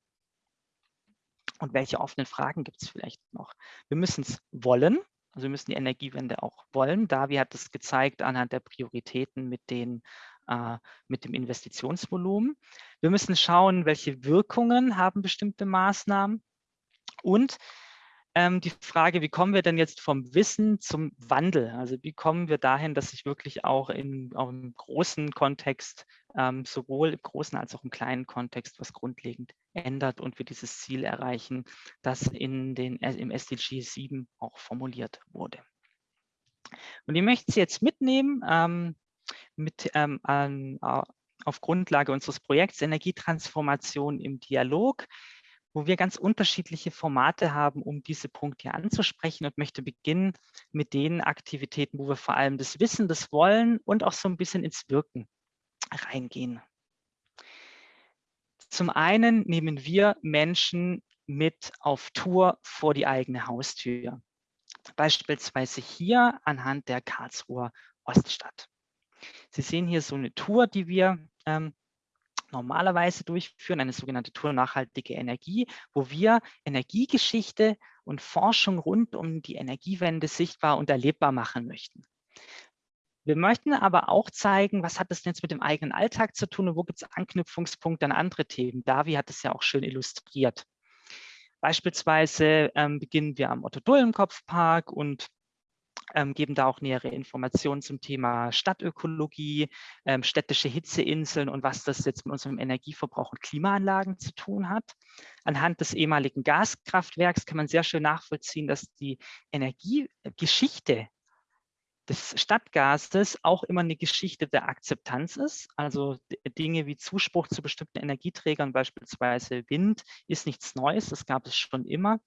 und welche offenen Fragen gibt es vielleicht noch? Wir müssen es wollen, also wir müssen die Energiewende auch wollen. Davi hat es gezeigt anhand der Prioritäten mit, den, äh, mit dem Investitionsvolumen. Wir müssen schauen, welche Wirkungen haben bestimmte Maßnahmen. Und ähm, die Frage, wie kommen wir denn jetzt vom Wissen zum Wandel? Also wie kommen wir dahin, dass sich wirklich auch, in, auch im großen Kontext, ähm, sowohl im großen als auch im kleinen Kontext, was grundlegend ändert und wir dieses Ziel erreichen, das in den, äh, im SDG 7 auch formuliert wurde. Und ich möchte Sie jetzt mitnehmen ähm, mit, ähm, an, auf Grundlage unseres Projekts Energietransformation im Dialog wo wir ganz unterschiedliche Formate haben, um diese Punkte anzusprechen und möchte beginnen mit den Aktivitäten, wo wir vor allem das Wissen, das Wollen und auch so ein bisschen ins Wirken reingehen. Zum einen nehmen wir Menschen mit auf Tour vor die eigene Haustür. Beispielsweise hier anhand der Karlsruher Oststadt. Sie sehen hier so eine Tour, die wir ähm, normalerweise durchführen, eine sogenannte Tour nachhaltige Energie, wo wir Energiegeschichte und Forschung rund um die Energiewende sichtbar und erlebbar machen möchten. Wir möchten aber auch zeigen, was hat das jetzt mit dem eigenen Alltag zu tun und wo gibt es Anknüpfungspunkte an andere Themen. Davi hat es ja auch schön illustriert. Beispielsweise ähm, beginnen wir am Otto-Dullen-Kopfpark und ähm, geben da auch nähere Informationen zum Thema Stadtökologie, ähm, städtische Hitzeinseln und was das jetzt mit unserem Energieverbrauch und Klimaanlagen zu tun hat. Anhand des ehemaligen Gaskraftwerks kann man sehr schön nachvollziehen, dass die Energiegeschichte des Stadtgases auch immer eine Geschichte der Akzeptanz ist. Also Dinge wie Zuspruch zu bestimmten Energieträgern, beispielsweise Wind, ist nichts Neues, das gab es schon immer.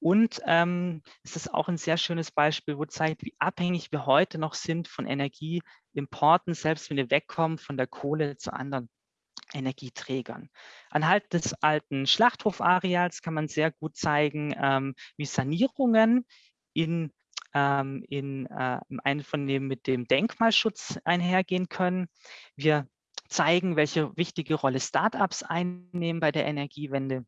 Und ähm, es ist auch ein sehr schönes Beispiel, wo zeigt, wie abhängig wir heute noch sind von Energieimporten, selbst wenn wir wegkommen von der Kohle zu anderen Energieträgern. Anhand des alten Schlachthofareals kann man sehr gut zeigen, ähm, wie Sanierungen in ähm, in äh, im Einvernehmen mit dem Denkmalschutz einhergehen können. Wir zeigen, welche wichtige Rolle Startups einnehmen bei der Energiewende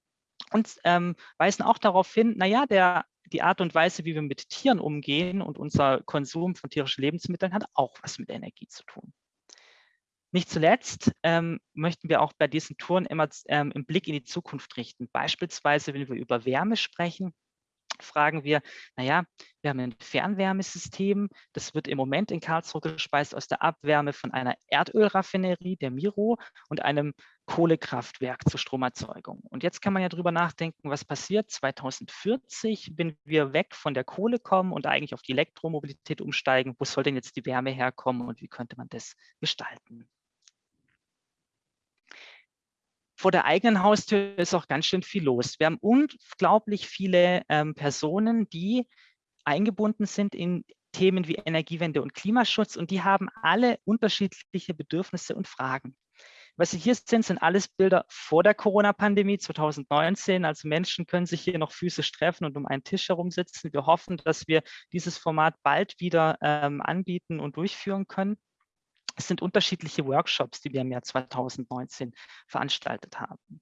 und ähm, weisen auch darauf hin, naja, der, die Art und Weise, wie wir mit Tieren umgehen und unser Konsum von tierischen Lebensmitteln hat auch was mit Energie zu tun. Nicht zuletzt ähm, möchten wir auch bei diesen Touren immer ähm, im Blick in die Zukunft richten. Beispielsweise, wenn wir über Wärme sprechen, fragen wir, naja, wir haben ein Fernwärmesystem, das wird im Moment in Karlsruhe gespeist aus der Abwärme von einer Erdölraffinerie, der Miro, und einem Kohlekraftwerk zur Stromerzeugung. Und jetzt kann man ja drüber nachdenken, was passiert 2040, wenn wir weg von der Kohle kommen und eigentlich auf die Elektromobilität umsteigen. Wo soll denn jetzt die Wärme herkommen und wie könnte man das gestalten? Vor der eigenen Haustür ist auch ganz schön viel los. Wir haben unglaublich viele ähm, Personen, die eingebunden sind in Themen wie Energiewende und Klimaschutz und die haben alle unterschiedliche Bedürfnisse und Fragen. Was Sie hier sehen, sind alles Bilder vor der Corona-Pandemie 2019. Also Menschen können sich hier noch physisch treffen und um einen Tisch herum sitzen. Wir hoffen, dass wir dieses Format bald wieder ähm, anbieten und durchführen können. Es sind unterschiedliche Workshops, die wir im Jahr 2019 veranstaltet haben.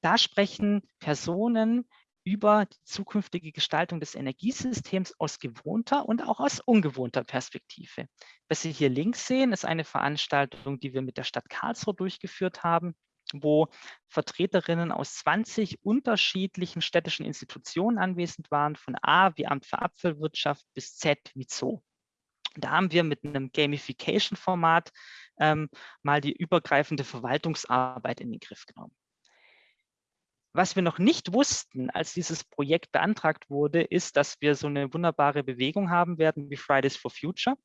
Da sprechen Personen über die zukünftige Gestaltung des Energiesystems aus gewohnter und auch aus ungewohnter Perspektive. Was Sie hier links sehen, ist eine Veranstaltung, die wir mit der Stadt Karlsruhe durchgeführt haben, wo Vertreterinnen aus 20 unterschiedlichen städtischen Institutionen anwesend waren, von A wie Amt für Apfelwirtschaft bis Z wie Zoo. Da haben wir mit einem Gamification-Format ähm, mal die übergreifende Verwaltungsarbeit in den Griff genommen. Was wir noch nicht wussten, als dieses Projekt beantragt wurde, ist, dass wir so eine wunderbare Bewegung haben werden wie Fridays for Future.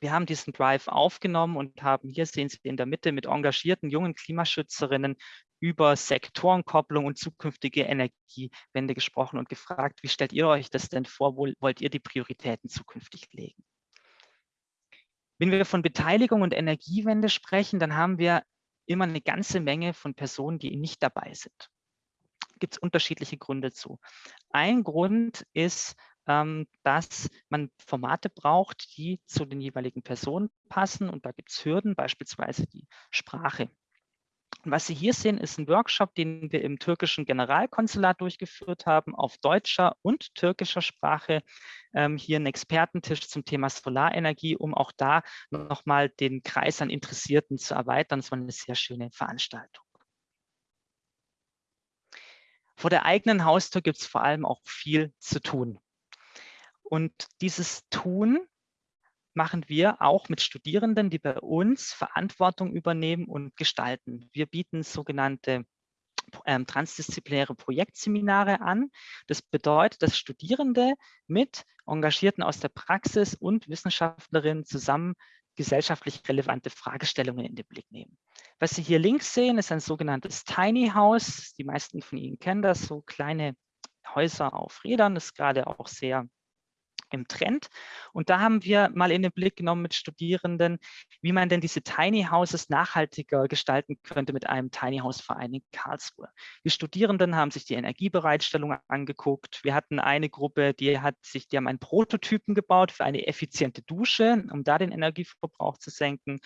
Wir haben diesen Drive aufgenommen und haben, hier sehen Sie in der Mitte, mit engagierten jungen Klimaschützerinnen über Sektorenkopplung und zukünftige Energiewende gesprochen und gefragt, wie stellt ihr euch das denn vor, wo wollt ihr die Prioritäten zukünftig legen? Wenn wir von Beteiligung und Energiewende sprechen, dann haben wir immer eine ganze Menge von Personen, die nicht dabei sind. Gibt es unterschiedliche Gründe zu. Ein Grund ist, ähm, dass man Formate braucht, die zu den jeweiligen Personen passen. Und da gibt es Hürden, beispielsweise die Sprache. Was Sie hier sehen, ist ein Workshop, den wir im türkischen Generalkonsulat durchgeführt haben, auf deutscher und türkischer Sprache. Ähm, hier ein Expertentisch zum Thema Solarenergie, um auch da nochmal den Kreis an Interessierten zu erweitern. Es war eine sehr schöne Veranstaltung. Vor der eigenen Haustür gibt es vor allem auch viel zu tun. Und dieses Tun machen wir auch mit Studierenden, die bei uns Verantwortung übernehmen und gestalten. Wir bieten sogenannte ähm, transdisziplinäre Projektseminare an. Das bedeutet, dass Studierende mit Engagierten aus der Praxis und Wissenschaftlerinnen zusammen gesellschaftlich relevante Fragestellungen in den Blick nehmen. Was Sie hier links sehen, ist ein sogenanntes Tiny House. Die meisten von Ihnen kennen das, so kleine Häuser auf Rädern. Das ist gerade auch sehr im Trend. Und da haben wir mal in den Blick genommen mit Studierenden, wie man denn diese Tiny Houses nachhaltiger gestalten könnte mit einem Tiny House Verein in Karlsruhe. Die Studierenden haben sich die Energiebereitstellung angeguckt. Wir hatten eine Gruppe, die hat sich, die haben einen Prototypen gebaut für eine effiziente Dusche, um da den Energieverbrauch zu senken.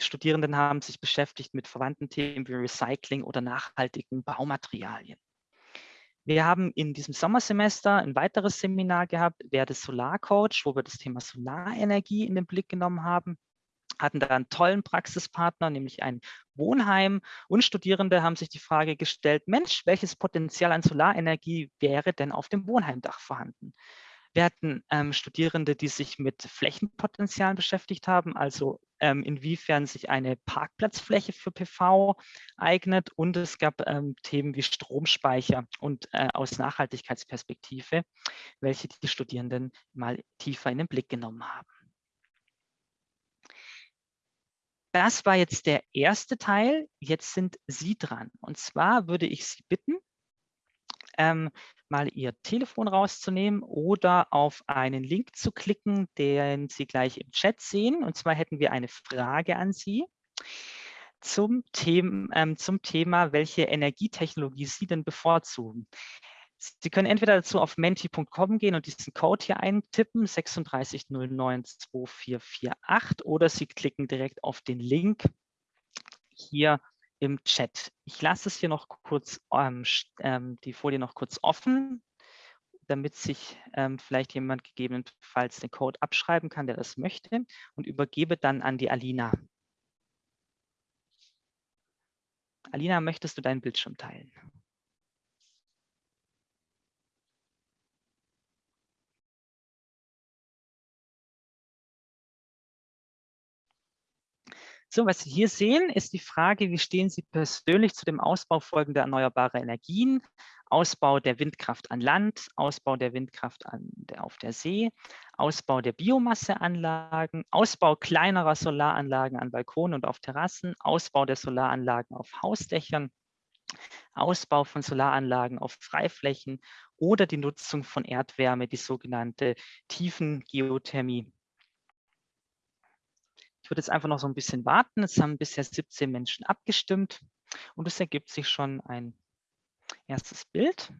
Die Studierenden haben sich beschäftigt mit verwandten Themen wie Recycling oder nachhaltigen Baumaterialien. Wir haben in diesem Sommersemester ein weiteres Seminar gehabt, Werde Solarcoach, wo wir das Thema Solarenergie in den Blick genommen haben hatten da einen tollen Praxispartner, nämlich ein Wohnheim. Und Studierende haben sich die Frage gestellt, Mensch, welches Potenzial an Solarenergie wäre denn auf dem Wohnheimdach vorhanden? Wir hatten ähm, Studierende, die sich mit Flächenpotenzialen beschäftigt haben, also inwiefern sich eine Parkplatzfläche für PV eignet. Und es gab ähm, Themen wie Stromspeicher und äh, aus Nachhaltigkeitsperspektive, welche die Studierenden mal tiefer in den Blick genommen haben. Das war jetzt der erste Teil. Jetzt sind Sie dran. Und zwar würde ich Sie bitten, ähm, mal Ihr Telefon rauszunehmen oder auf einen Link zu klicken, den Sie gleich im Chat sehen. Und zwar hätten wir eine Frage an Sie zum, Thema, ähm, zum Thema, welche Energietechnologie Sie denn bevorzugen. Sie können entweder dazu auf menti.com gehen und diesen Code hier eintippen, 36092448, oder Sie klicken direkt auf den Link hier im Chat. Ich lasse es hier noch kurz, ähm, ähm, die Folie noch kurz offen, damit sich ähm, vielleicht jemand gegebenenfalls den Code abschreiben kann, der das möchte, und übergebe dann an die Alina. Alina, möchtest du deinen Bildschirm teilen? So, was Sie hier sehen, ist die Frage, wie stehen Sie persönlich zu dem Ausbau folgender erneuerbarer Energien, Ausbau der Windkraft an Land, Ausbau der Windkraft an, auf der See, Ausbau der Biomasseanlagen, Ausbau kleinerer Solaranlagen an Balkonen und auf Terrassen, Ausbau der Solaranlagen auf Hausdächern, Ausbau von Solaranlagen auf Freiflächen oder die Nutzung von Erdwärme, die sogenannte Tiefengeothermie. Ich würde jetzt einfach noch so ein bisschen warten. Es haben bisher 17 Menschen abgestimmt und es ergibt sich schon ein erstes Bild.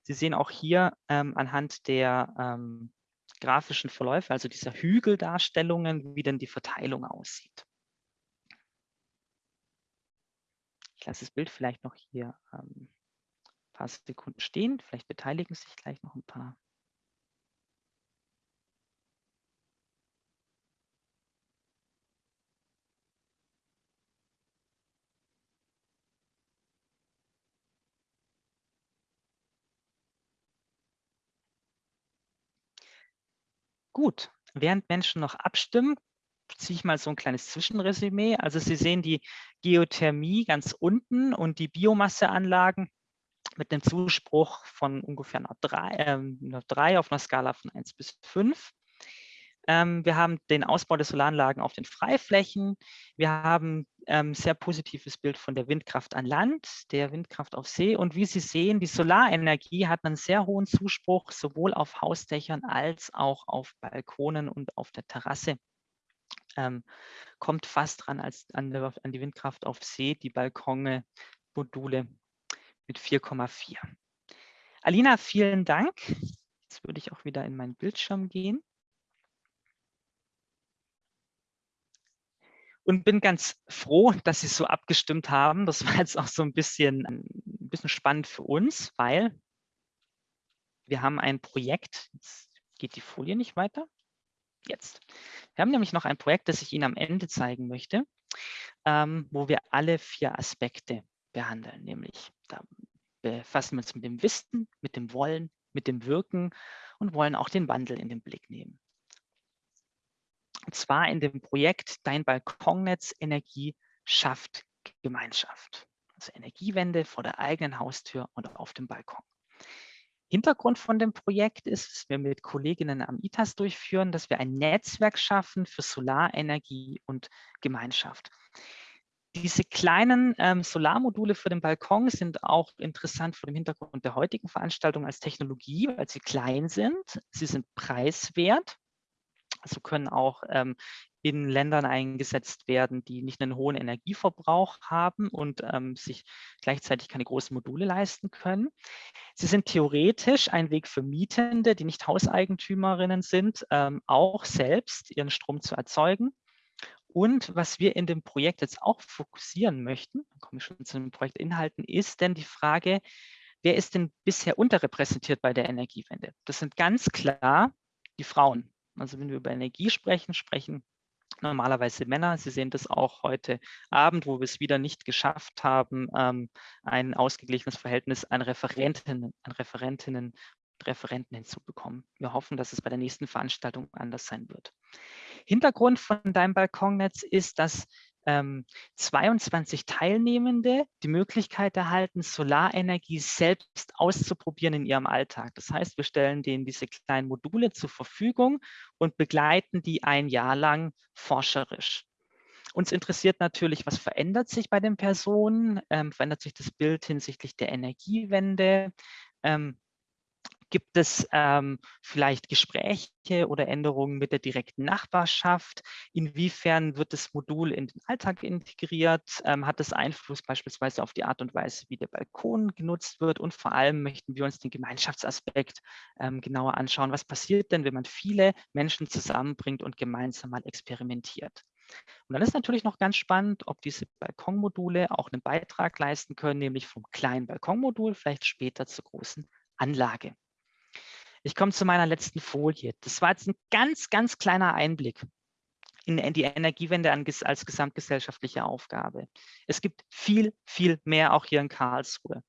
Sie sehen auch hier ähm, anhand der ähm, grafischen Verläufe, also dieser Hügeldarstellungen, wie denn die Verteilung aussieht. Ich lasse das Bild vielleicht noch hier ähm, ein paar Sekunden stehen. Vielleicht beteiligen sich gleich noch ein paar. Gut, während Menschen noch abstimmen, ziehe ich mal so ein kleines Zwischenresümee. Also Sie sehen die Geothermie ganz unten und die Biomasseanlagen mit einem Zuspruch von ungefähr einer 3, äh, einer 3 auf einer Skala von 1 bis 5. Ähm, wir haben den Ausbau der Solaranlagen auf den Freiflächen. Wir haben ähm, sehr positives Bild von der Windkraft an Land, der Windkraft auf See. Und wie Sie sehen, die Solarenergie hat einen sehr hohen Zuspruch, sowohl auf Hausdächern als auch auf Balkonen und auf der Terrasse. Ähm, kommt fast dran als an, an die Windkraft auf See, die Balkone, Module mit 4,4. Alina, vielen Dank. Jetzt würde ich auch wieder in meinen Bildschirm gehen. Und bin ganz froh, dass Sie so abgestimmt haben. Das war jetzt auch so ein bisschen, ein bisschen spannend für uns, weil wir haben ein Projekt, jetzt geht die Folie nicht weiter, jetzt. Wir haben nämlich noch ein Projekt, das ich Ihnen am Ende zeigen möchte, ähm, wo wir alle vier Aspekte behandeln, nämlich da befassen wir uns mit dem Wissen, mit dem Wollen, mit dem Wirken und wollen auch den Wandel in den Blick nehmen. Und zwar in dem Projekt Dein Balkonnetz Energie schafft Gemeinschaft. Also Energiewende vor der eigenen Haustür und auf dem Balkon. Hintergrund von dem Projekt ist, dass wir mit Kolleginnen am ITAS durchführen, dass wir ein Netzwerk schaffen für Solarenergie und Gemeinschaft. Diese kleinen ähm, Solarmodule für den Balkon sind auch interessant vor dem Hintergrund der heutigen Veranstaltung als Technologie, weil sie klein sind, sie sind preiswert also können auch ähm, in Ländern eingesetzt werden, die nicht einen hohen Energieverbrauch haben und ähm, sich gleichzeitig keine großen Module leisten können. Sie sind theoretisch ein Weg für Mietende, die nicht Hauseigentümerinnen sind, ähm, auch selbst ihren Strom zu erzeugen. Und was wir in dem Projekt jetzt auch fokussieren möchten, komme ich schon zu den Projektinhalten, ist denn die Frage, wer ist denn bisher unterrepräsentiert bei der Energiewende? Das sind ganz klar die Frauen. Also wenn wir über Energie sprechen, sprechen normalerweise Männer. Sie sehen das auch heute Abend, wo wir es wieder nicht geschafft haben, ähm, ein ausgeglichenes Verhältnis an Referentinnen, an Referentinnen und Referenten hinzubekommen. Wir hoffen, dass es bei der nächsten Veranstaltung anders sein wird. Hintergrund von deinem Balkonnetz ist, dass ähm, 22 Teilnehmende die Möglichkeit erhalten, Solarenergie selbst auszuprobieren in ihrem Alltag. Das heißt, wir stellen denen diese kleinen Module zur Verfügung und begleiten die ein Jahr lang forscherisch. Uns interessiert natürlich, was verändert sich bei den Personen? Ähm, verändert sich das Bild hinsichtlich der Energiewende? Ähm, Gibt es ähm, vielleicht Gespräche oder Änderungen mit der direkten Nachbarschaft? Inwiefern wird das Modul in den Alltag integriert? Ähm, hat es Einfluss beispielsweise auf die Art und Weise, wie der Balkon genutzt wird? Und vor allem möchten wir uns den Gemeinschaftsaspekt ähm, genauer anschauen. Was passiert denn, wenn man viele Menschen zusammenbringt und gemeinsam mal experimentiert? Und dann ist natürlich noch ganz spannend, ob diese Balkonmodule auch einen Beitrag leisten können, nämlich vom kleinen Balkonmodul vielleicht später zur großen Anlage. Ich komme zu meiner letzten Folie. Das war jetzt ein ganz, ganz kleiner Einblick in die Energiewende als gesamtgesellschaftliche Aufgabe. Es gibt viel, viel mehr auch hier in Karlsruhe.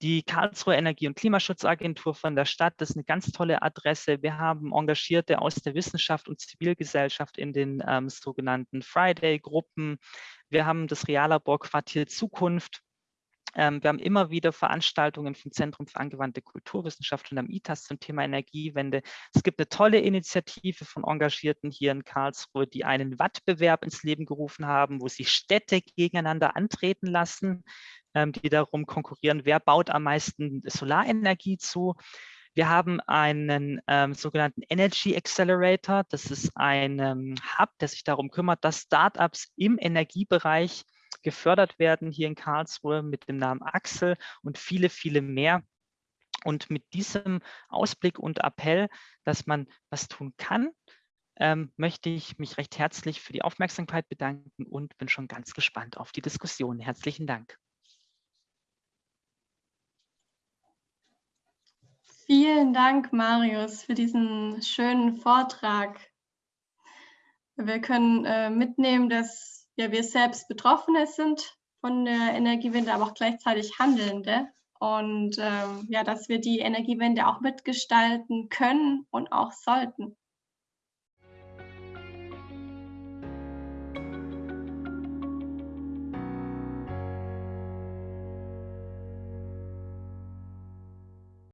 Die Karlsruhe Energie- und Klimaschutzagentur von der Stadt, das ist eine ganz tolle Adresse. Wir haben Engagierte aus der Wissenschaft und Zivilgesellschaft in den ähm, sogenannten Friday-Gruppen. Wir haben das Reallaborquartier Zukunft, ähm, wir haben immer wieder Veranstaltungen vom Zentrum für angewandte Kulturwissenschaft und am ITAS zum Thema Energiewende. Es gibt eine tolle Initiative von Engagierten hier in Karlsruhe, die einen Wettbewerb ins Leben gerufen haben, wo sie Städte gegeneinander antreten lassen, ähm, die darum konkurrieren, wer baut am meisten Solarenergie zu. Wir haben einen ähm, sogenannten Energy Accelerator. Das ist ein ähm, Hub, der sich darum kümmert, dass Startups im Energiebereich gefördert werden hier in Karlsruhe mit dem Namen Axel und viele, viele mehr. Und mit diesem Ausblick und Appell, dass man was tun kann, ähm, möchte ich mich recht herzlich für die Aufmerksamkeit bedanken und bin schon ganz gespannt auf die Diskussion. Herzlichen Dank. Vielen Dank, Marius, für diesen schönen Vortrag. Wir können äh, mitnehmen, dass ja, wir selbst Betroffene sind von der Energiewende, aber auch gleichzeitig Handelnde. Und ähm, ja, dass wir die Energiewende auch mitgestalten können und auch sollten.